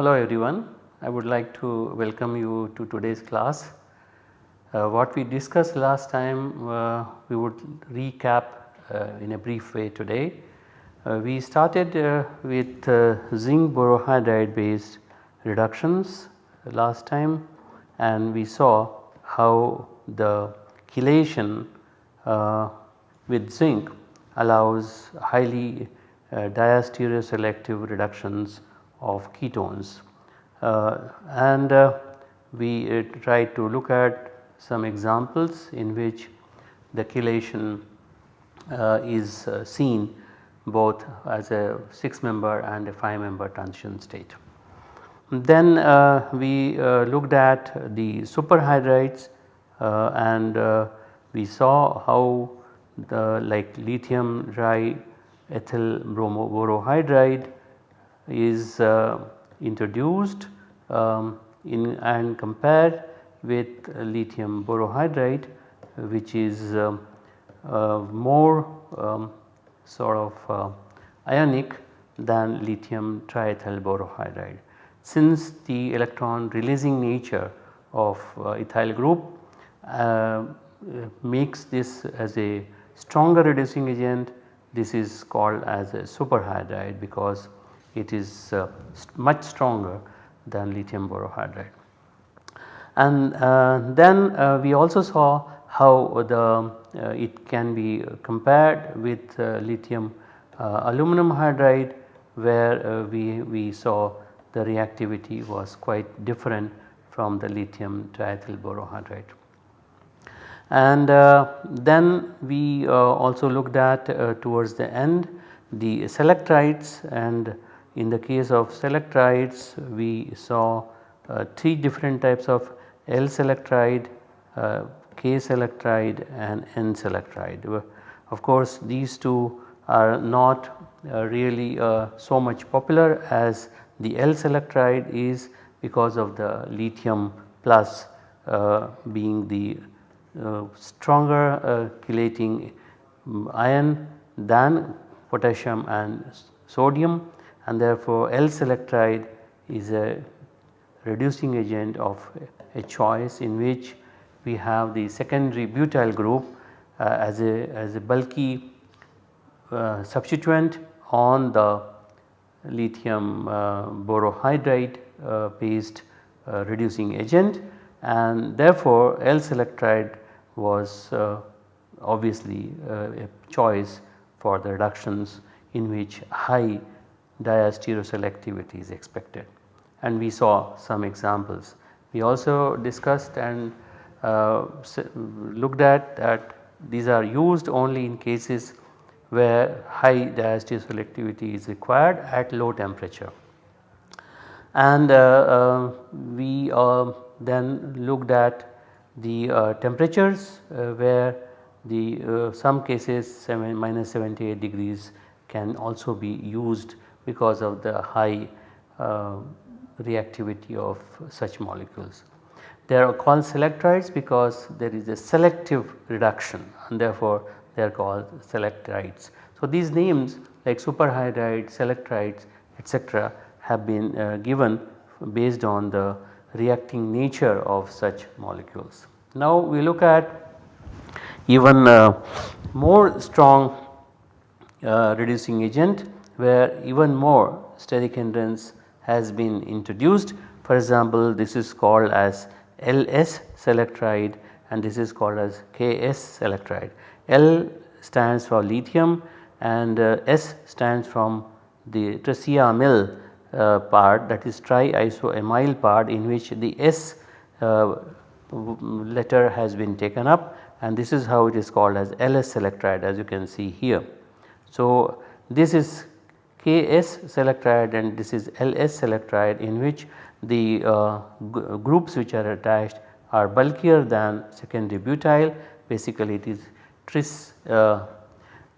Hello everyone, I would like to welcome you to today's class. Uh, what we discussed last time uh, we would recap uh, in a brief way today. Uh, we started uh, with uh, zinc borohydride based reductions last time and we saw how the chelation with zinc allows highly diastereoselective reductions of ketones. Uh, and uh, we uh, to look at some examples in which the chelation is seen both as a 6 member and a 5 member transition state. Then uh, we uh, looked at the superhydrides uh, and we saw how the like lithium dry ethyl bromoborohydride is uh, introduced um, in and compared with lithium borohydride which is uh, uh, more um, sort of uh, ionic than lithium triethyl borohydride. Since the electron releasing nature of uh, ethyl group uh, makes this as a stronger reducing agent this is called as a superhydride because it is uh, much stronger than lithium borohydride. And uh, then uh, we also saw how the it can be compared with lithium aluminum hydride where we, we saw the reactivity was quite different from the lithium triethyl borohydride. And uh, then we uh, also looked at uh, towards the end the selectrides and in the case of selectrides we saw uh, 3 different types of L selectride, uh, K selectride and N selectride. Of course these two are not uh, really uh, so much popular as the L selectride is because of the lithium plus uh, being the uh, stronger chelating um, ion than potassium and sodium and therefore L selectride is a reducing agent of a choice in which we have the secondary butyl group uh, as, a, as a bulky uh, substituent on the lithium uh, borohydride uh, based uh, reducing agent and therefore L selectride was uh, obviously a choice for the reductions in which high diastereoselectivity is expected and we saw some examples. We also discussed and uh, looked at that these are used only in cases where high diastereoselectivity is required at low temperature. And uh, uh, we uh, then looked at the uh, temperatures uh, where the some cases 7 minus 78 degrees can also be used because of the high uh, reactivity of such molecules. They are called selectrides because there is a selective reduction and therefore they are called selectrides. So these names like superhydride, selectrides etc. have been uh, given based on the reacting nature of such molecules. Now we look at even uh, more strong uh, reducing agent where even more steric hindrance has been introduced. For example, this is called as LS selectride and this is called as KS selectride. L stands for lithium and uh, S stands from the triacylamyl uh, part that is triisoamyl part in which the S uh, letter has been taken up and this is how it is called as LS selectride as you can see here. So, this is Ks selectride and this is Ls selectride in which the uh, groups which are attached are bulkier than secondary butyl basically it is tris uh,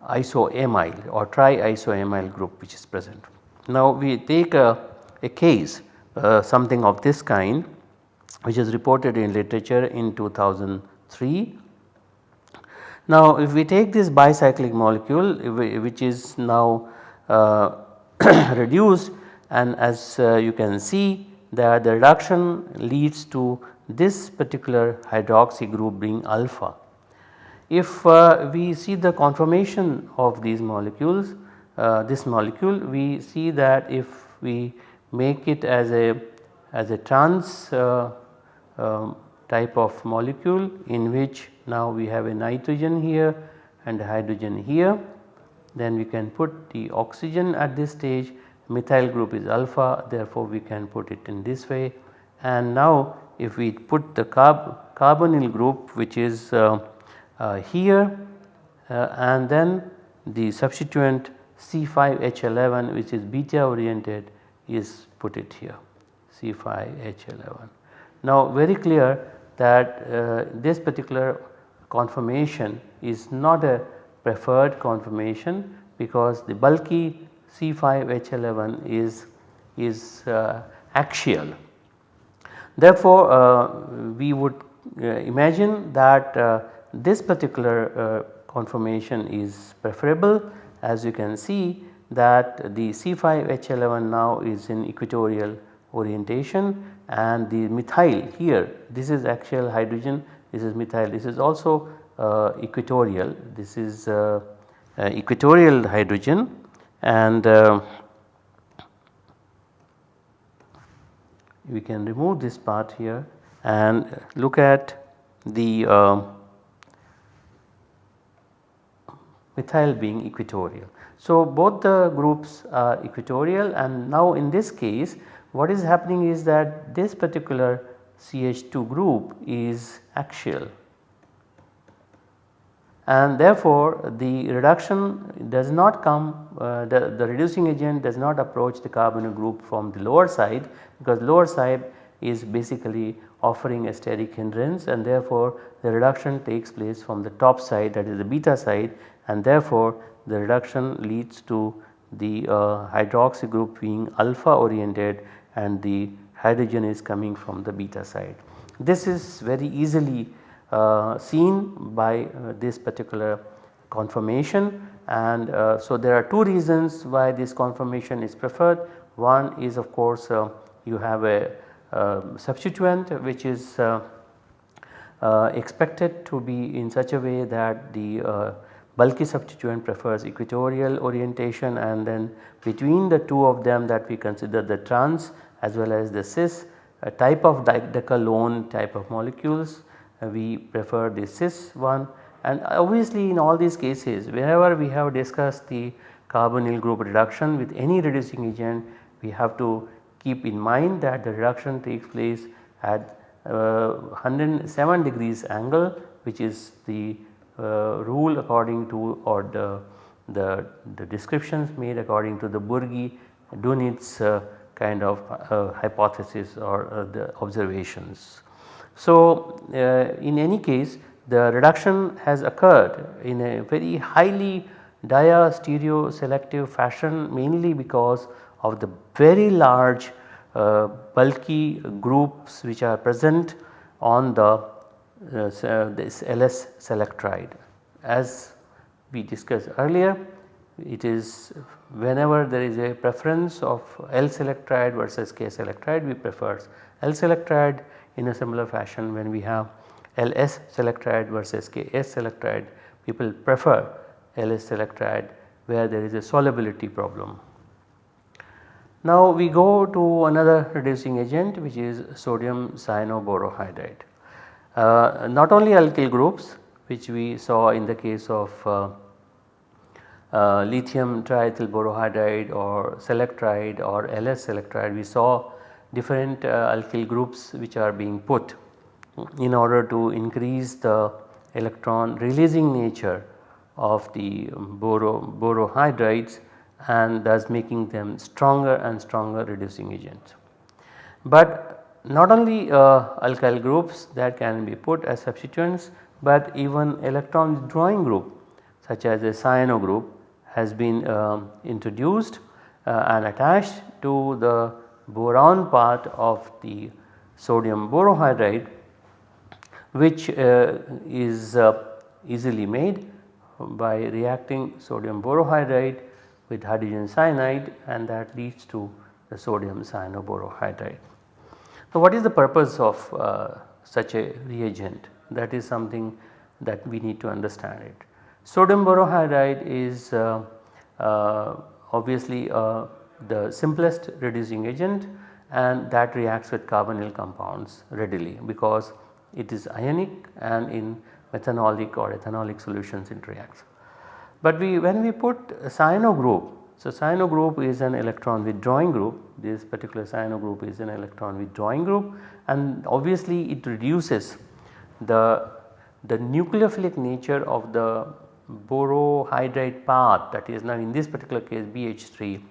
isoamyl or triisoamyl group which is present. Now we take a, a case uh, something of this kind which is reported in literature in 2003. Now if we take this bicyclic molecule which is now uh, reduced and as uh, you can see that the reduction leads to this particular hydroxy group being alpha. If uh, we see the conformation of these molecules uh, this molecule we see that if we make it as a as a trans uh, um, type of molecule in which now we have a nitrogen here and hydrogen here then we can put the oxygen at this stage methyl group is alpha therefore we can put it in this way and now if we put the carb carbonyl group which is uh, uh, here uh, and then the substituent C5H11 which is beta oriented is put it here C5H11. Now very clear that uh, this particular conformation is not a preferred conformation because the bulky C5H11 is, is uh, axial. Therefore, uh, we would uh, imagine that uh, this particular uh, conformation is preferable as you can see that the C5H11 now is in equatorial orientation and the methyl here this is axial hydrogen this is methyl this is also uh, equatorial this is uh, uh, equatorial hydrogen and uh, we can remove this part here and look at the uh, methyl being equatorial. So both the groups are equatorial and now in this case what is happening is that this particular CH2 group is axial and therefore the reduction does not come uh, the, the reducing agent does not approach the carbonyl group from the lower side because lower side is basically offering a steric hindrance and therefore the reduction takes place from the top side that is the beta side and therefore the reduction leads to the uh, hydroxy group being alpha oriented and the hydrogen is coming from the beta side. This is very easily seen by uh, this particular conformation and uh, so there are two reasons why this conformation is preferred. One is of course uh, you have a substituent which is uh, expected to be in such a way that the bulky substituent prefers equatorial orientation and then between the two of them that we consider the trans as well as the cis type of decalone type of molecules uh, we prefer the cis one and obviously in all these cases wherever we have discussed the carbonyl group reduction with any reducing agent we have to keep in mind that the reduction takes place at uh, 107 degrees angle which is the uh, rule according to or the, the, the, descriptions made according to the Burgi Dunitz uh, kind of uh, hypothesis or uh, the observations. So, uh, in any case the reduction has occurred in a very highly dia-stereo selective fashion mainly because of the very large uh, bulky groups which are present on the uh, this LS selectride. As we discussed earlier it is whenever there is a preference of L selectride versus K selectride we prefer L selectride in a similar fashion when we have LS selectride versus KS selectride people prefer LS selectride where there is a solubility problem. Now we go to another reducing agent which is sodium cyanoborohydride. Uh, not only alkyl groups which we saw in the case of uh, uh, lithium triethyl borohydride or selectride or LS selectride we saw different uh, alkyl groups which are being put in order to increase the electron releasing nature of the boro, borohydrides and thus making them stronger and stronger reducing agents. But not only uh, alkyl groups that can be put as substituents but even electron withdrawing group such as a cyano group has been uh, introduced uh, and attached to the boron part of the sodium borohydride which uh, is uh, easily made by reacting sodium borohydride with hydrogen cyanide and that leads to the sodium cyanoborohydride. So, what is the purpose of uh, such a reagent that is something that we need to understand it. Sodium borohydride is uh, uh, obviously uh, the simplest reducing agent and that reacts with carbonyl compounds readily because it is ionic and in methanolic or ethanolic solutions it reacts. But we when we put cyano group, so cyano group is an electron withdrawing group, this particular cyano group is an electron withdrawing group and obviously it reduces the, the nucleophilic nature of the borohydride path that is now in this particular case BH3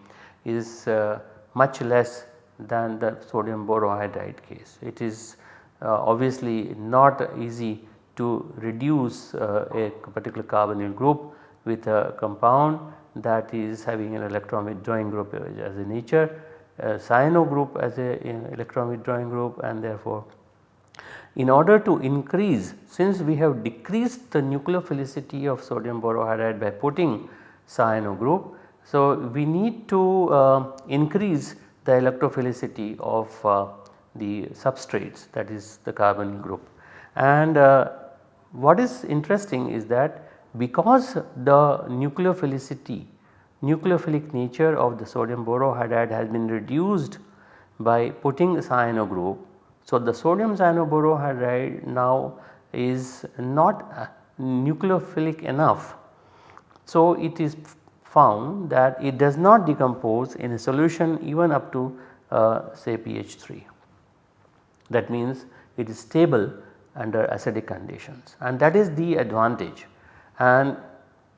is uh, much less than the sodium borohydride case. It is uh, obviously not easy to reduce uh, a particular carbonyl group with a compound that is having an electron withdrawing group as a nature, a cyano group as a electron withdrawing group and therefore in order to increase since we have decreased the nucleophilicity of sodium borohydride by putting cyano group. So, we need to uh, increase the electrophilicity of uh, the substrates that is the carbon group. And uh, what is interesting is that because the nucleophilicity nucleophilic nature of the sodium borohydride has been reduced by putting cyano group. So, the sodium cyanoborohydride now is not nucleophilic enough. So, it is found that it does not decompose in a solution even up to uh, say pH 3. That means it is stable under acidic conditions and that is the advantage and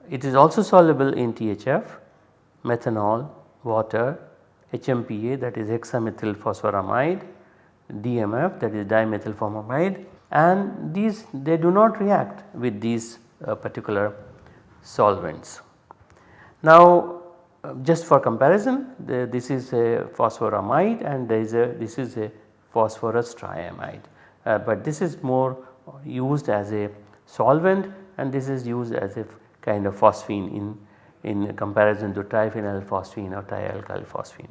it is also soluble in THF, methanol, water, HMPA that is hexamethyl phosphoramide, DMF that is dimethyl formamide and these they do not react with these uh, particular solvents. Now just for comparison the, this is a phosphoramide and there is a this is a phosphorus triamide uh, but this is more used as a solvent and this is used as a kind of phosphine in, in comparison to triphenyl phosphine or trialkyl phosphine.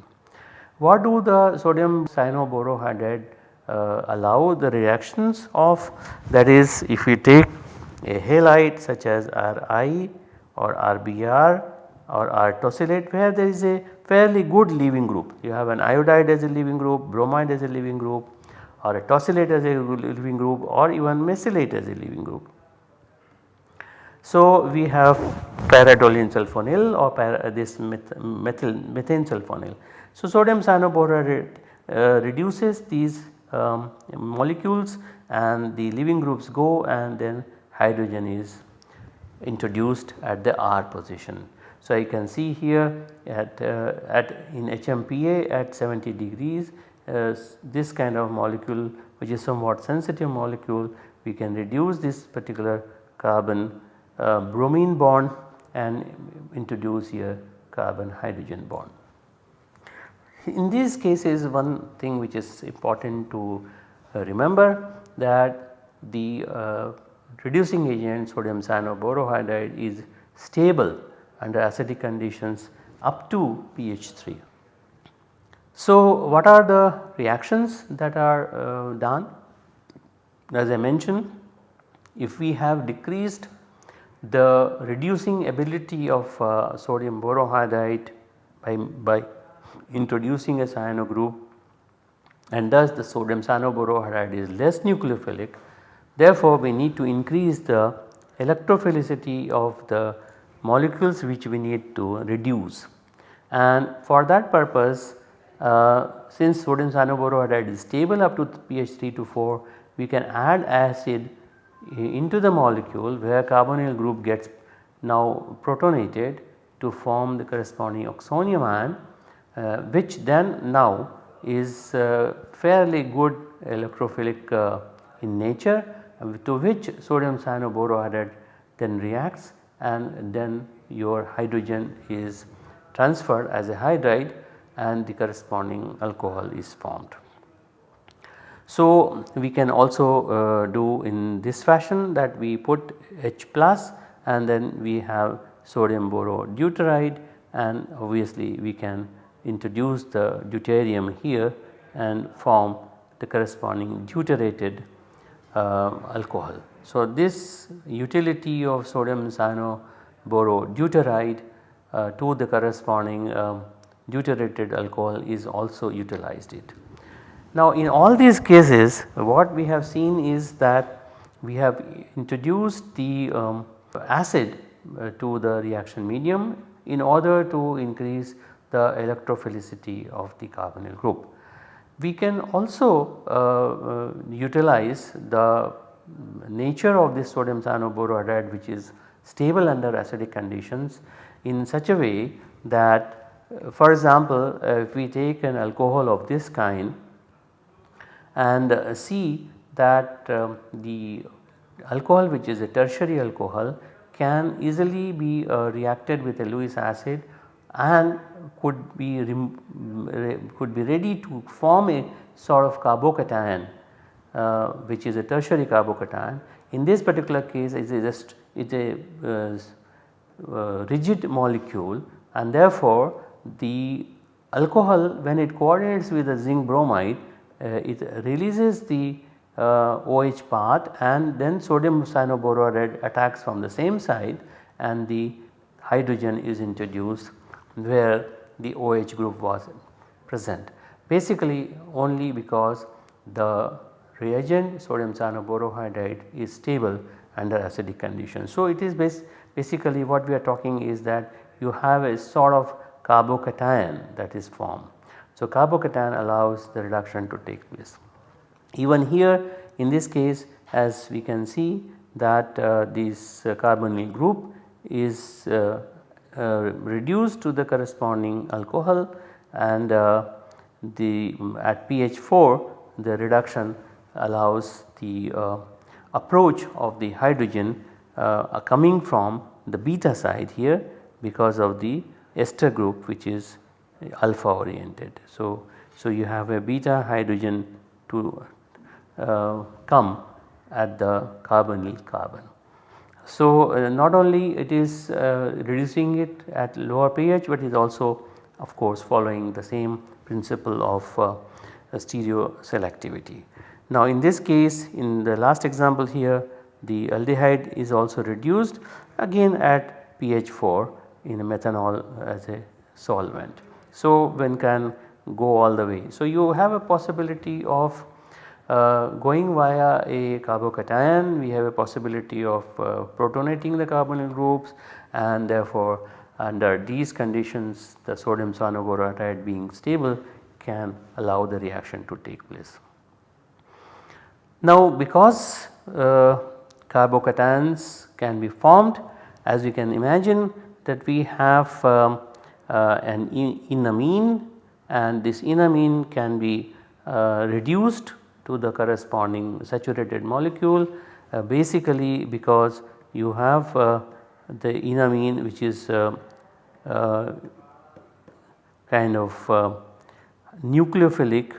What do the sodium cyanoborohydride uh, allow the reactions of that is if we take a halide such as Ri or RBr or R tosylate where there is a fairly good leaving group. You have an iodide as a leaving group, bromide as a leaving group or a tosylate as a leaving group or even mesylate as a leaving group. So, we have paratoluene sulfonyl or para, this methyl methane sulfonyl. So, sodium cyanoborate uh, reduces these um, molecules and the leaving groups go and then hydrogen is introduced at the R position. So, I can see here at, uh, at in HMPA at 70 degrees uh, this kind of molecule which is somewhat sensitive molecule we can reduce this particular carbon uh, bromine bond and introduce here carbon hydrogen bond. In these cases one thing which is important to uh, remember that the uh, reducing agent sodium cyanoborohydride is stable under acidic conditions up to pH 3. So, what are the reactions that are uh, done? As I mentioned if we have decreased the reducing ability of uh, sodium borohydride by, by introducing a cyano group and thus the sodium cyanoborohydride is less nucleophilic. Therefore, we need to increase the electrophilicity of the molecules which we need to reduce. And for that purpose uh, since sodium cyanoborohydride is stable up to pH 3 to 4 we can add acid into the molecule where carbonyl group gets now protonated to form the corresponding oxonium ion uh, which then now is uh, fairly good electrophilic uh, in nature to which sodium cyanoborohydride then reacts and then your hydrogen is transferred as a hydride and the corresponding alcohol is formed. So, we can also uh, do in this fashion that we put H plus and then we have sodium borodeuteride and obviously we can introduce the deuterium here and form the corresponding deuterated uh, alcohol. So, this utility of sodium cyanoborodeuteride uh, to the corresponding um, deuterated alcohol is also utilized it. Now in all these cases what we have seen is that we have introduced the um, acid uh, to the reaction medium in order to increase the electrophilicity of the carbonyl group. We can also uh, uh, utilize the nature of this sodium cyanoborohydride which is stable under acidic conditions in such a way that uh, for example if we take an alcohol of this kind and uh, see that um, the alcohol which is a tertiary alcohol can easily be uh, reacted with a Lewis acid and could be could be ready to form a sort of carbocation uh, which is a tertiary carbocation. In this particular case it is just it is a uh, uh, rigid molecule and therefore the alcohol when it coordinates with the zinc bromide uh, it releases the OH uh, part and then sodium cyanoboride attacks from the same side and the hydrogen is introduced where the OH group was present. Basically only because the reagent sodium cyanoborohydride is stable under acidic conditions. So, it is bas basically what we are talking is that you have a sort of carbocation that is formed so, carbocation allows the reduction to take place. Even here in this case as we can see that uh, this uh, carbonyl group is uh, uh reduced to the corresponding alcohol and uh, the at pH 4 the reduction allows the uh, approach of the hydrogen coming from the beta side here because of the ester group which is alpha oriented. So, so you have a beta hydrogen to uh, come at the carbonyl carbon. So, uh, not only it is uh, reducing it at lower pH, but is also of course following the same principle of uh, stereo selectivity. Now in this case in the last example here the aldehyde is also reduced again at pH 4 in a methanol as a solvent. So, one can go all the way. So, you have a possibility of uh, going via a carbocation, we have a possibility of uh, protonating the carbonyl groups and therefore under these conditions the sodium cyanoboride being stable can allow the reaction to take place. Now because uh, carbocations can be formed as you can imagine that we have um, uh, an enamine and this enamine can be uh, reduced to the corresponding saturated molecule uh, basically because you have the enamine which is kind of nucleophilic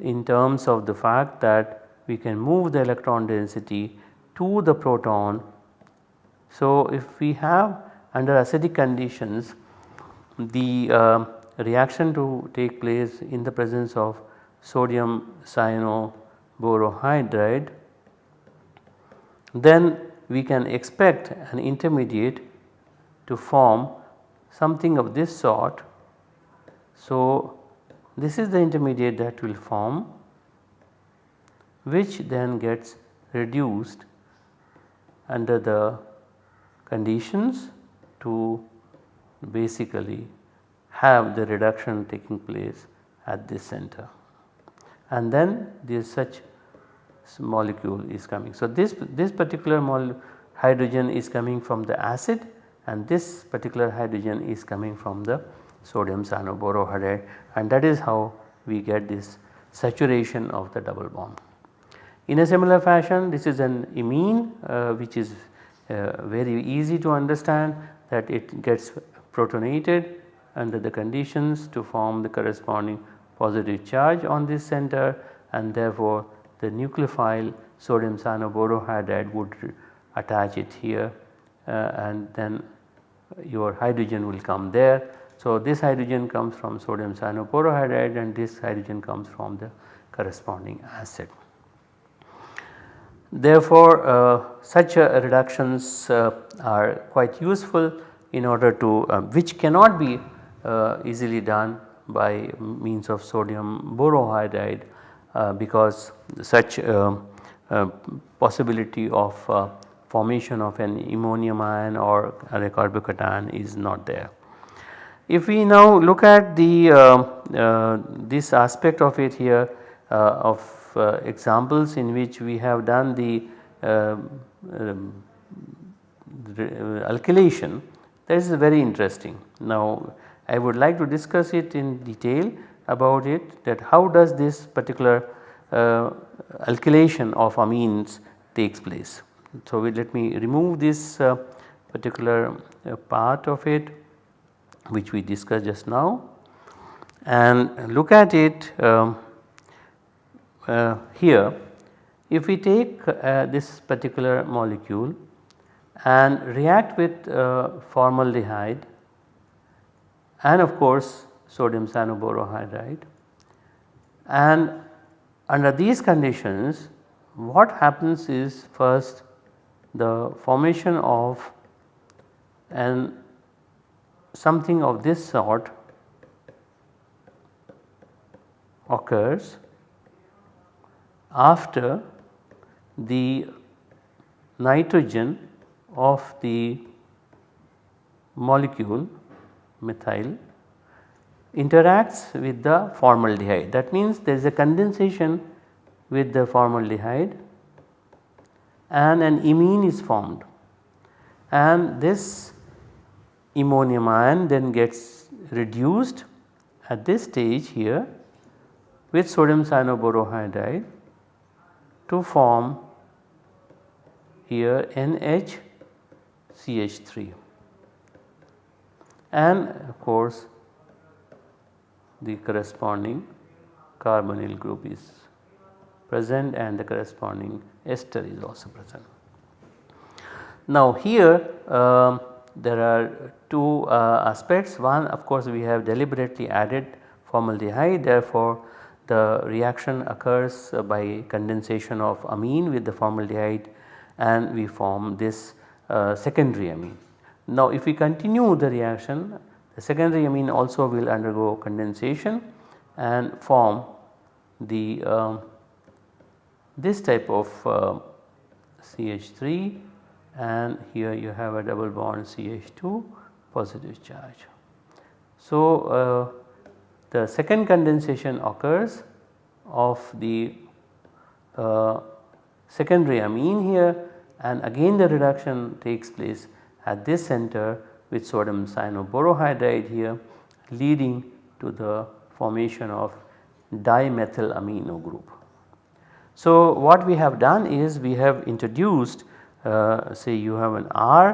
in terms of the fact that we can move the electron density to the proton. So, if we have under acidic conditions the uh, reaction to take place in the presence of sodium cyanoborohydride then we can expect an intermediate to form something of this sort. So, this is the intermediate that will form which then gets reduced under the conditions to basically have the reduction taking place at this center and then this such molecule is coming. So, this, this particular hydrogen is coming from the acid and this particular hydrogen is coming from the sodium cyanoborohydride and that is how we get this saturation of the double bond. In a similar fashion this is an imine uh, which is uh, very easy to understand that it gets protonated under the conditions to form the corresponding positive charge on this center and therefore the nucleophile sodium cyanoborohydride would attach it here uh, and then your hydrogen will come there. So, this hydrogen comes from sodium cyanoborohydride and this hydrogen comes from the corresponding acid. Therefore, uh, such uh, reductions uh, are quite useful in order to uh, which cannot be uh, easily done by means of sodium borohydride uh, because such possibility of formation of an ammonium ion or a carbocation is not there. If we now look at the this aspect of it here of uh, examples in which we have done the um, um, alkylation that is very interesting. Now I would like to discuss it in detail about it that how does this particular uh, alkylation of amines takes place. So let me remove this uh, particular uh, part of it which we discussed just now and look at it um, uh, here if we take uh, this particular molecule and react with uh, formaldehyde and of course sodium cyanoborohydride and under these conditions what happens is first the formation of an something of this sort occurs after the nitrogen of the molecule methyl interacts with the formaldehyde. That means there is a condensation with the formaldehyde and an imine is formed. And this ammonium ion then gets reduced at this stage here with sodium cyanoborohydride to form here NHCH3 and of course the corresponding carbonyl group is present and the corresponding ester is also present. Now here um, there are two uh, aspects. One of course we have deliberately added formaldehyde. Therefore the reaction occurs uh, by condensation of amine with the formaldehyde and we form this uh, secondary amine. Now if we continue the reaction the secondary amine also will undergo condensation and form the uh, this type of uh, CH3 and here you have a double bond CH2 positive charge. So uh, the second condensation occurs of the uh, secondary amine here and again the reduction takes place at this center with sodium cyanoborohydride here leading to the formation of dimethyl amino group. So what we have done is we have introduced uh, say you have an R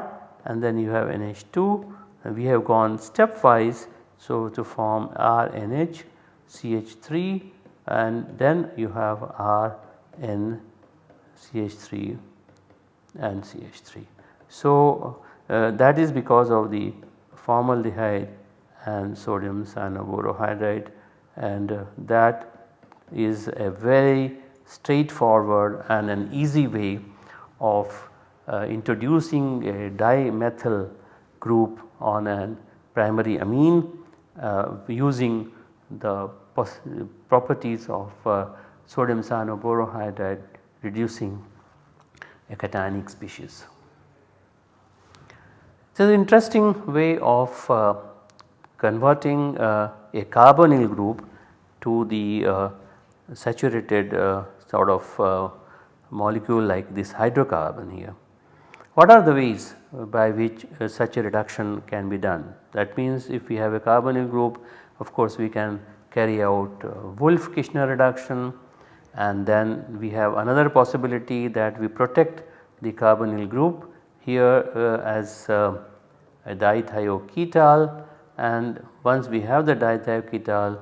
and then you have NH2 and we have gone stepwise so, to form RNH CH3 and then you have RN CH3 and CH3. So, uh, that is because of the formaldehyde and sodium cyanoborohydride and uh, that is a very straightforward and an easy way of uh, introducing a dimethyl group on a primary amine using the properties of uh, sodium cyanoborohydride reducing a cationic species. Is an interesting way of uh, converting uh, a carbonyl group to the uh, saturated uh, sort of molecule like this hydrocarbon here. What are the ways by which uh, such a reduction can be done? That means if we have a carbonyl group of course we can carry out uh, Wolff-Kishner reduction and then we have another possibility that we protect the carbonyl group here uh, as uh, a dithioketal and once we have the dithioketal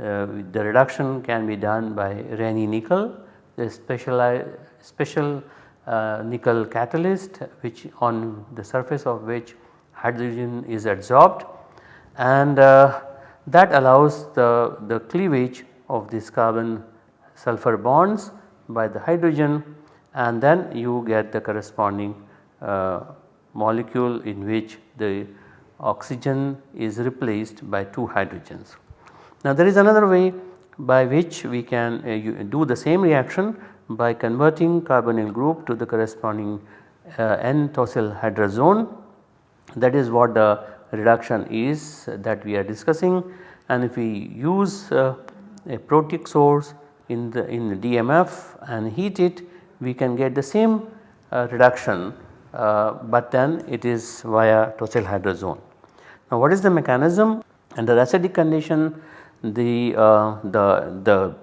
uh, the reduction can be done by Raney nickel the special, special nickel catalyst which on the surface of which hydrogen is adsorbed and uh, that allows the, the cleavage of this carbon sulfur bonds by the hydrogen and then you get the corresponding uh, molecule in which the oxygen is replaced by 2 hydrogens. Now there is another way by which we can uh, do the same reaction by converting carbonyl group to the corresponding uh, N-tosyl hydrazone that is what the reduction is that we are discussing. And if we use uh, a protic source in the in the DMF and heat it we can get the same uh, reduction uh, but then it is via tosyl hydrazone. Now what is the mechanism? Under acidic condition the, uh, the, the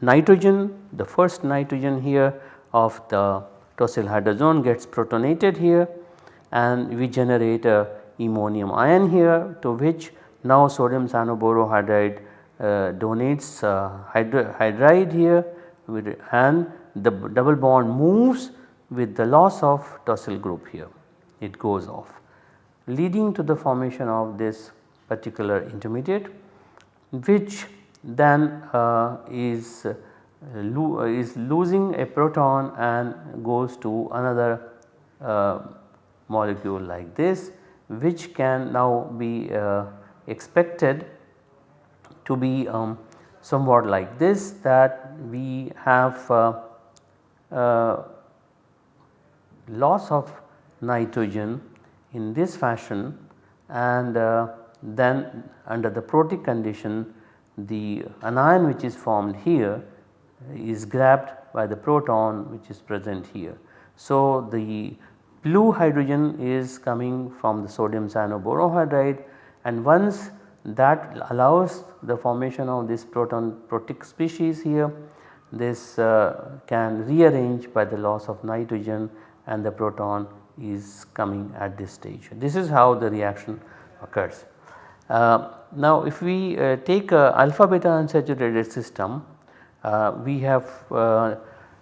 nitrogen the first nitrogen here of the tosyl hydrazone gets protonated here and we generate a ammonium ion here to which now sodium cyanoborohydride uh, donates uh, hydride here and the double bond moves with the loss of tosyl group here. It goes off leading to the formation of this particular intermediate which then uh, is, lo is losing a proton and goes to another uh, molecule like this which can now be uh, expected to be um, somewhat like this that we have uh, uh, loss of nitrogen in this fashion and then under the protic condition the anion which is formed here is grabbed by the proton which is present here. So, the blue hydrogen is coming from the sodium cyanoborohydride and once that allows the formation of this proton protic species here this uh, can rearrange by the loss of nitrogen and the proton is coming at this stage. This is how the reaction occurs. Uh, now if we uh, take a alpha beta unsaturated system we have uh,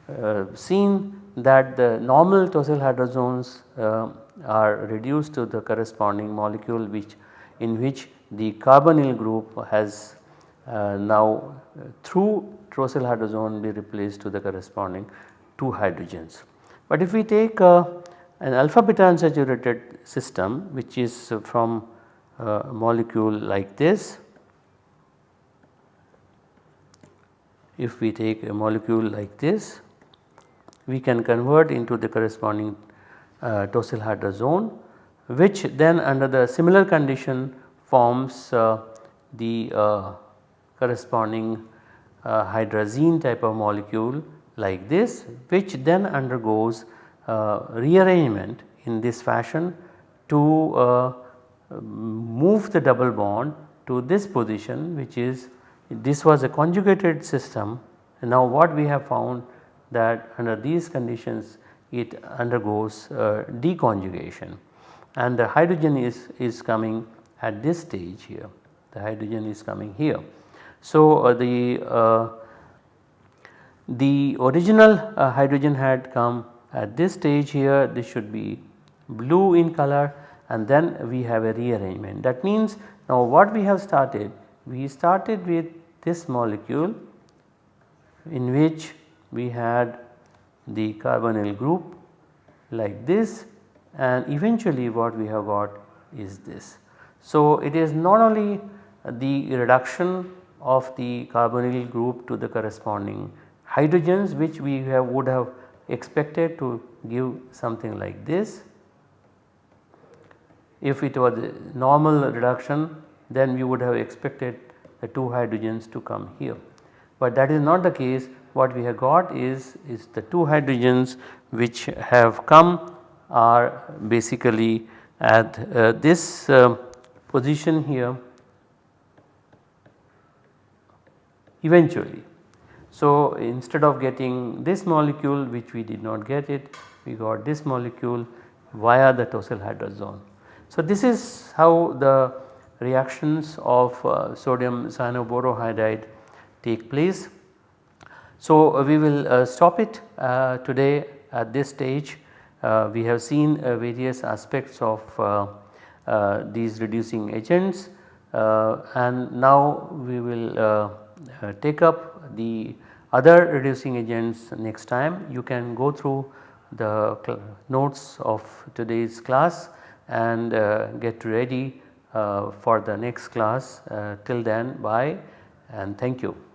uh, seen that the normal tosyl uh, are reduced to the corresponding molecule which in which the carbonyl group has now through tosyl hydrazone be replaced to the corresponding 2 hydrogens. But if we take an alpha beta unsaturated system which is from a molecule like this. If we take a molecule like this we can convert into the corresponding uh, tosylhydrazone which then under the similar condition forms uh, the uh, corresponding uh, hydrazine type of molecule like this which then undergoes uh, rearrangement in this fashion to uh, move the double bond to this position which is this was a conjugated system and now what we have found that under these conditions it undergoes uh, deconjugation and the hydrogen is, is coming at this stage here the hydrogen is coming here. So, uh, the, uh, the original uh, hydrogen had come at this stage here this should be blue in color and then we have a rearrangement. That means now what we have started? We started with this molecule in which we had the carbonyl group like this and eventually what we have got is this. So it is not only the reduction of the carbonyl group to the corresponding hydrogens which we have would have expected to give something like this if it was normal reduction then we would have expected the 2 hydrogens to come here. But that is not the case what we have got is, is the 2 hydrogens which have come are basically at uh, this uh, position here eventually. So instead of getting this molecule which we did not get it we got this molecule via the tosyl hydrazone. So, this is how the reactions of uh, sodium cyanoborohydride take place. So, uh, we will uh, stop it uh, today at this stage. We have seen various aspects of these reducing agents and now we will take up the other reducing agents next time. You can go through the notes of today's class and get ready for the next class. Uh, till then bye and thank you.